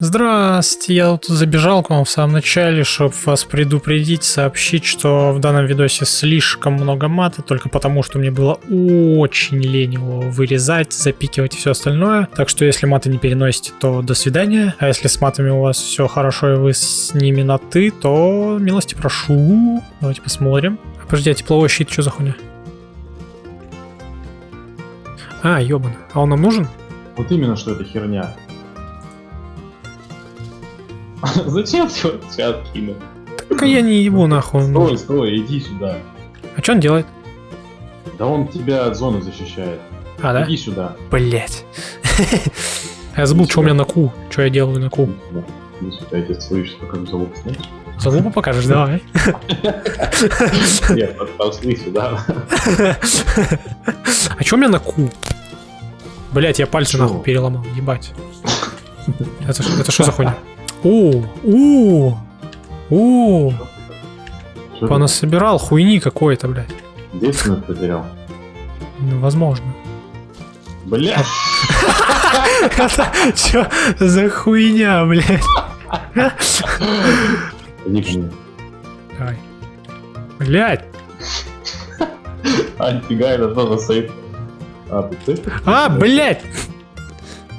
Здрасте, я тут забежал к вам в самом начале, чтобы вас предупредить, сообщить, что в данном видосе слишком много мата, только потому, что мне было очень лень его вырезать, запикивать и все остальное. Так что если маты не переносите, то до свидания. А если с матами у вас все хорошо и вы с ними на ты, то милости прошу. Давайте посмотрим. А, подожди, а тепловой щит что за хуйня? А, ёбан. А он нам нужен? Вот именно, что это херня. Зачем ты вот чат кинул? Так я не ебу нахуй. он Стой, стой, иди сюда. А что он делает? Да он тебя от зоны защищает. А, да? Иди сюда. Блять. Я забыл, что у меня на ку. Что я делаю на ку. Иди сюда. Я тебе сейчас покажу залог, знаешь? Залупу покажешь, давай. Нет, подползли сюда. А что у меня на ку? Блять, я пальцы нахуй переломал, ебать. Это что за хуйня? О, о, о, понасобирал хуйни какой-то, блядь. Девственность потерял. Ну, возможно. Бля! Это что за хуйня, блядь? Иди ко мне. Давай. Блядь. А, нифига, это за сейф? А, ты ты? А, блядь.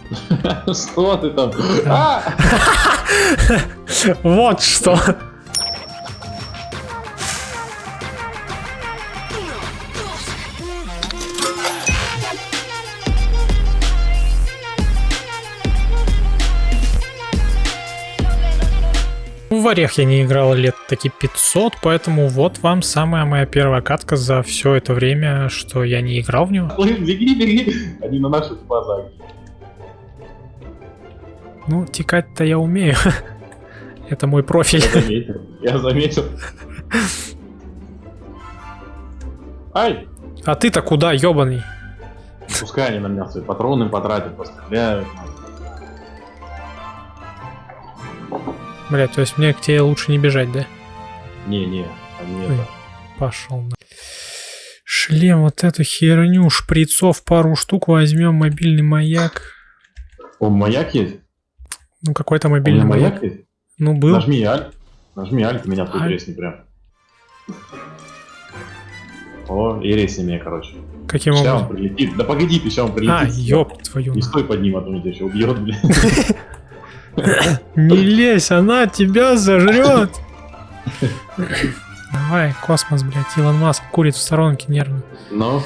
Что ты там? А! Вот что. В Орех я не играл лет таки 500, поэтому вот вам самая моя первая катка за все это время, что я не играл в него. Беги, беги! Они на наших глазах. Ну, текать-то я умею. Это мой профиль. Я заметил. Я заметил. Ай! А ты-то куда, ебаный? Пускай они на меня свои патроны потратят, постреляют. Блять, то есть мне к тебе лучше не бежать, да? Не-не, они Ой. это... Пошел на. Шлем, вот эту херню, шприцов пару штук возьмем, мобильный маяк. О, маяк есть? Ну, какой-то мобильный маяк. маяк есть? Ну, был. Нажми аль. Нажми аль, меня тут Аль. резни прям. О, и резни меня, короче. Каким Сейчас он образом? прилетит. Да погоди, ты сейчас он прилетит. А, ёб твою. Не стой под ним, а то он тебя еще убьет, блин. Не лезь, она тебя сожрет. Давай, космос, блядь, Илон Маск курит в сторонке нервно. Но...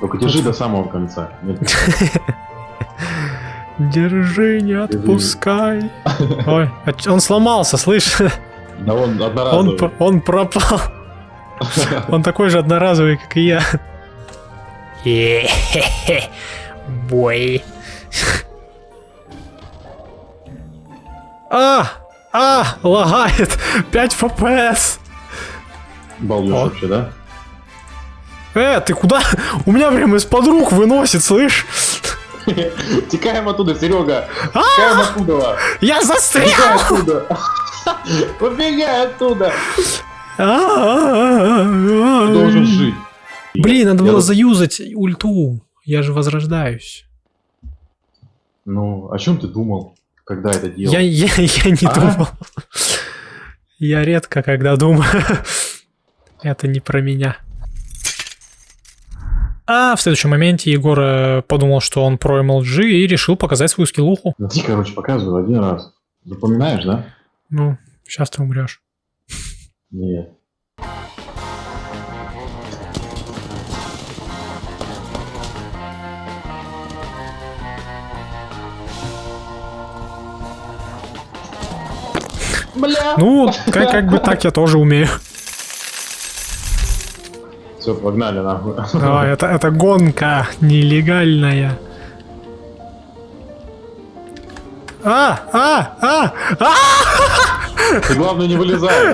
Только держи до самого конца. Держи, не отпускай. Ой, а он сломался, слышь? Да он Он, одноразовый. п- он пропал. Он такой же одноразовый, как и я. Бой. А! А! Лагает! 5 фпс! Балдеж вообще, да? Э, ты куда? У меня прям из-под рук выносит, слышь? Текаем оттуда, Серега! А! Текаем оттуда! Я Убегай застрял! оттуда! Убегай оттуда! А-а-а-а-а. Ты должен жить. Блин, надо было заюзать ульту. Я же возрождаюсь. Ну, о чем ты думал, когда это делал? Я, я, я не А? думал. Я редко когда думаю. Это не про меня. А в следующем моменте Егор э, подумал, что он про MLG и решил показать свою скиллуху. Ну, ты, короче, показывал один раз. Запоминаешь, да? Ну, сейчас ты умрешь. Нет. Бля! Ну, как, как бы так я тоже умею. Все, погнали нахуй. Давай, это, это гонка нелегальная. А, а, а, а! Ты главное не вылезай.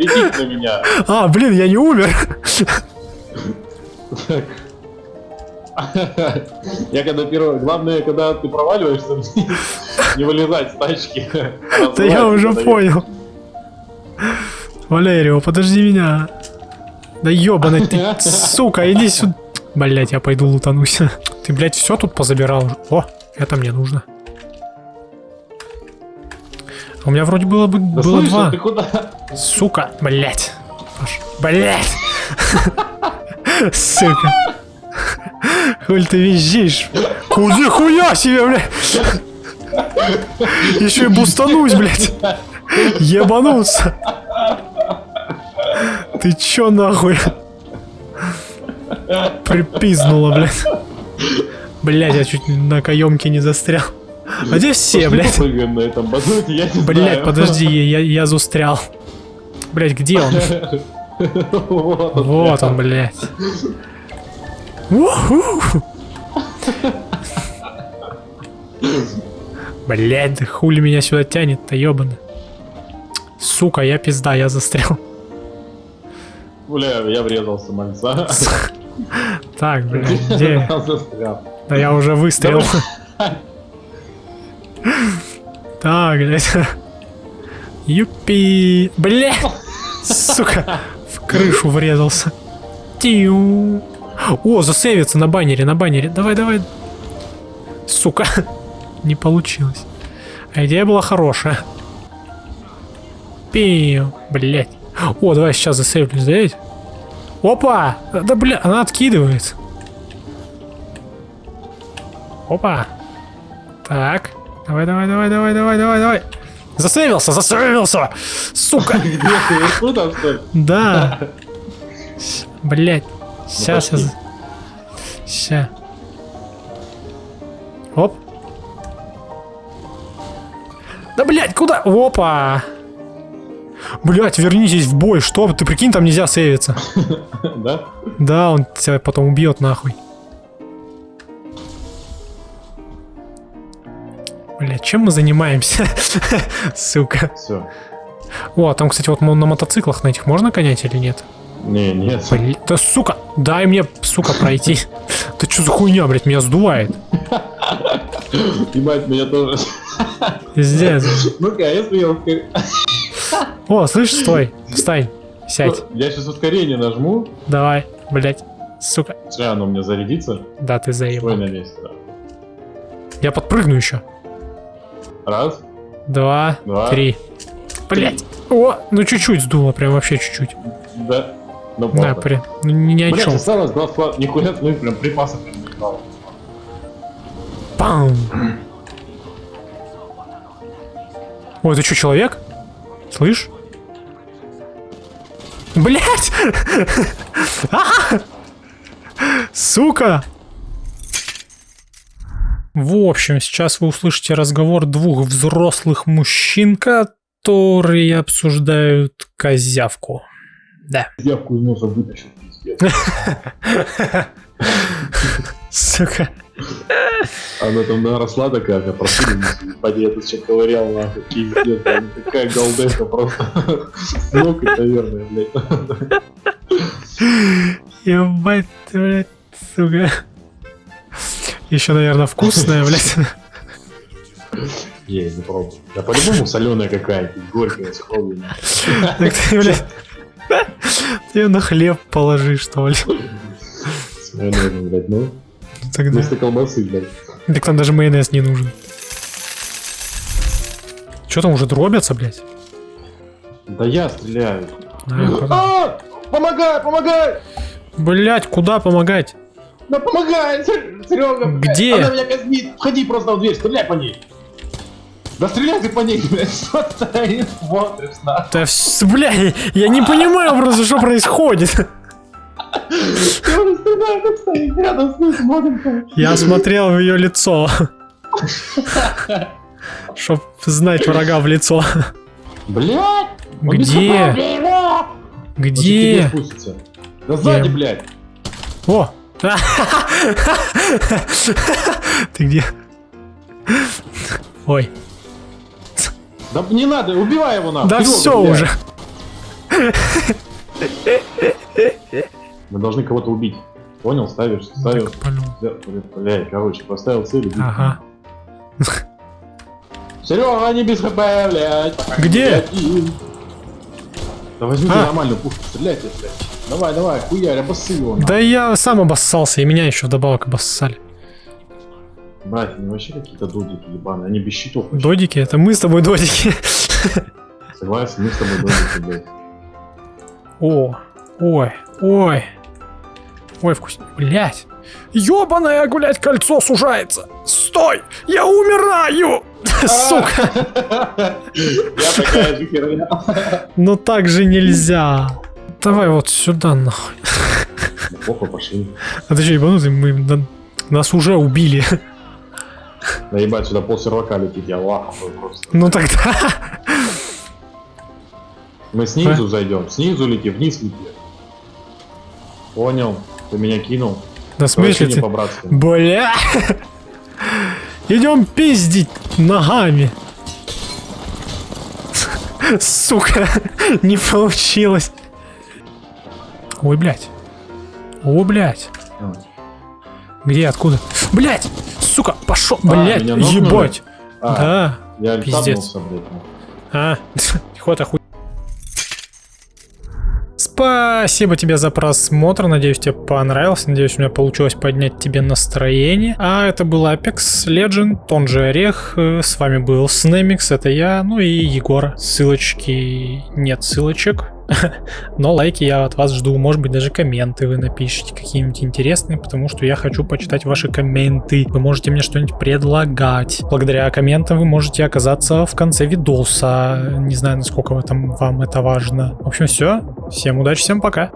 Иди на меня. А, блин, я не умер. Я когда первый... Главное, когда ты проваливаешься, не вылезать с тачки. Да я уже понял. Валерио, подожди меня. Да ебаный ты, сука, иди сюда. Блять, я пойду лутанусь. Ты, блядь, все тут позабирал? О, это мне нужно. А у меня вроде было бы Да было слышь, два. а ты куда? Сука, блять. Блять. Сука. Хуль ты визжишь? Куда хуя себе, блядь? Еще и бустанусь, блядь. Ебануться. Ты чё нахуй? Припизнула, блядь. Блядь, я чуть на каемке не застрял. А где все, блядь? на этом батуте, я не Блядь, подожди, я, я застрял. Блядь, где он? Вот он. Вот он, блядь. Уху! Блядь, да хули меня сюда тянет-то, ёбано. Сука, я пизда, я застрял. Бля, я врезался, мальца. Так, блядь, где? Да я уже выстрелил. Так, блядь. Юпи. Блядь! Сука, в крышу врезался. Тиу. О, засейвится на баннере, на баннере. Давай, давай. Сука. Не получилось. А идея была хорошая. Пиу. Блять. О, давай сейчас засейвлюсь, давайте. Опа! Да, бля, она откидывает. Опа. Так. Давай, давай, давай, давай, давай, давай, давай. Засейвился, засейвился! Сука! Да. Блять. Сейчас пошли. Ща. Оп. Да, блять, куда? Опа. Блять, вернитесь в бой. Что? Ты прикинь, там нельзя сейвиться. Да? Да, он тебя потом убьет нахуй. Блять, чем мы занимаемся? Сука. Все. О, а там, кстати, вот на мотоциклах на этих можно гонять или нет? Не, нет. Да сука, дай мне, сука, пройти. Ты что за хуйня, блядь, меня сдувает. Ебать, меня тоже. Пиздец. Ну-ка, я ускорю... О, слышь, стой, встань, сядь, Я сейчас ускорение нажму. давай, блядь, сука. Сейчас оно у меня зарядится. Да, ты Стой заебал. на месте. да. Я подпрыгну еще. Раз. Два, Два. три. Блядь. О, ну чуть-чуть сдуло, прям вообще чуть-чуть. Да. Ну, Да, при... ну, ни о Блять, чем. осталось два склада. Нихуя, ну и прям припасов прям не стало. Пам. Ой, ты что, человек? Слышь? Блять! А! Сука! В общем, сейчас вы услышите разговор двух взрослых мужчин, которые обсуждают козявку. Да. Явку из носа вытащил, пиздец. Сука. Она там наросла такая, как просили, поди, я тут сейчас ковырял, нахуй, пиздец, там такая голдеха просто. Ног, наверное, блядь. Ебать, блядь, сука. Еще, наверное, вкусная, блядь. Я не пробую. Да по-любому соленая какая-то, горькая, с. Так ты, блядь, ты на хлеб положи, что ли. Майонезом, блядь, ну. Тогда. Вместо колбасы, блядь. Так там даже майонез не нужен. Че там уже дробятся, блядь? Да я стреляю. Понял. А! Помогай, помогай! Блядь, куда помогать? Да помогай, Серега! Где? Она меня казнит. Входи просто в дверь, стреляй по ней. Да стреляй ты по ней, блядь, что ты стоишь, смотришь, на. Да, вс- блядь, я не понимаю просто, что происходит. Стреляй, как стоит рядом с ней, смотрим. Я смотрел в ее лицо. Чтоб знать врага в лицо. Без Где? Где? Да сзади, блядь. О! Ты где? Ой. Да не надо, убивай его нахуй. Да Серега, все блядь. уже. Мы должны кого-то убить. Понял? Ставишь. Да, Блядь, короче, поставил цель. Ага. Серега, не без хп, блядь. Где? Да возьмите А. нормальную пушку, стреляйте, блядь. Давай, давай, хуярь, обоссы его. нахуй. Да я сам обоссался, и меня еще вдобавок обоссали. Брать, они вообще какие-то додики ебаные, они без щитов. вообще. Додики? Это мы с тобой додики. Согласен, мы с тобой додики, блядь. О, ой, ой. Ой, вкусно. Блять. Ёбаное, гулять, кольцо сужается. Стой! Я умираю! Сука! Я такая же херня. Ну так же нельзя. Давай вот сюда нахуй. Похуй, пошли. А ты что, ебанутый? Мы, на- нас уже убили. Наебать, сюда пол сервака летит, я лахаю просто. Ну тогда... Мы снизу зайдем, снизу лети, вниз лети. Понял, ты меня кинул. Да в смысле ты? Бля! Идем пиздить ногами. Сука, не получилось. Ой, блядь. О, блядь. А. Где, откуда? Блядь! Сука, пошел, А, блядь, нокнули? ебать. А, Да. я пиздец. блядь. А, ход охуй. Спасибо тебе за просмотр, надеюсь тебе понравилось, надеюсь у меня получилось поднять тебе настроение. А это был Apex Legend, он же Орех, Э, с вами был Снемикс, это я, ну и Егор. Ссылочки, нет ссылочек, но лайки я от вас жду, может быть даже комменты вы напишите какие-нибудь интересные, потому что я хочу почитать ваши комменты, вы можете мне что-нибудь предлагать. Благодаря комментам вы можете оказаться в конце видоса, не знаю насколько вы там вам это важно. В общем все, всем удачи, всем пока.